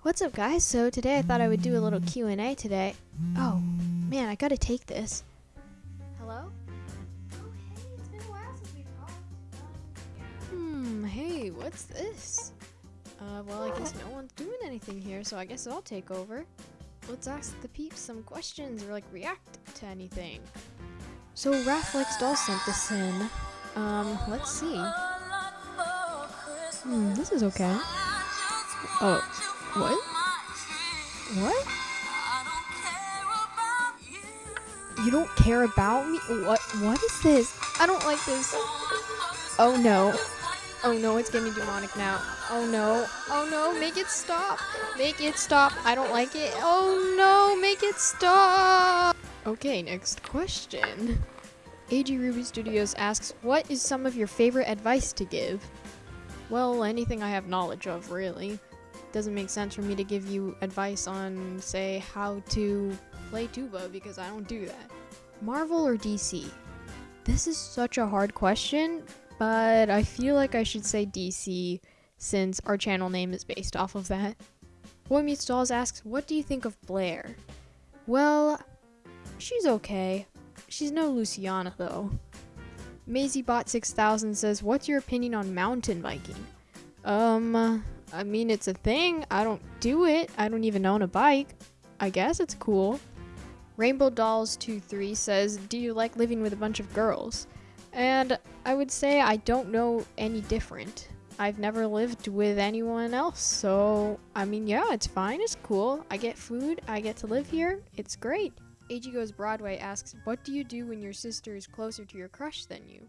What's up guys? So today I thought I would do a little Q&A today. Oh, man, I gotta take this. Hello? Oh, hey, it's been a while since we talked. Hmm, hey, what's this? Uh, well, I guess no one's doing anything here, so I guess I'll take over. Let's ask the peeps some questions or, like, react to anything. So, Rafflex doll sent this in. Um, let's see. Hmm, this is okay. Oh, what? What? You don't care about me? What? What is this? I don't like this. Oh no. Oh no, it's getting demonic now. Oh no. Oh no, make it stop. Make it stop. I don't like it. Oh no, make it stop. Okay, next question. AG Ruby Studios asks, What is some of your favorite advice to give? Well, anything I have knowledge of, really. Doesn't make sense for me to give you advice on, say, how to play tuba because I don't do that. Marvel or DC? This is such a hard question, but I feel like I should say DC since our channel name is based off of that. Boy Meets Dolls asks, What do you think of Blaire? Well, she's okay. She's no Luciana, though. MaisyBot6000 says, What's your opinion on mountain biking? Um, I mean, it's a thing. I don't do it. I don't even own a bike. I guess it's cool. Rainbow Dolls 23 says, Do you like living with a bunch of girls? And I would say I don't know any different. I've never lived with anyone else, so I mean, yeah, it's fine. It's cool. I get food. I get to live here. It's great. Goes Broadway asks, What do you do when your sister is closer to your crush than you?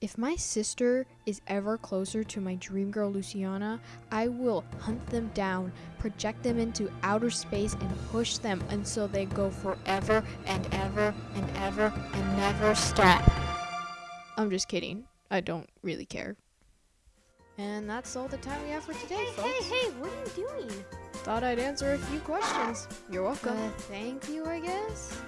If my sister is ever closer to my dream girl Luciana, I will hunt them down, project them into outer space, and push them until they go forever and ever and ever and never stop. I'm just kidding. I don't really care. And that's all the time we have for today, folks. Hey, hey, what are you doing? Thought I'd answer a few questions. You're welcome. Uh, thank you, I guess.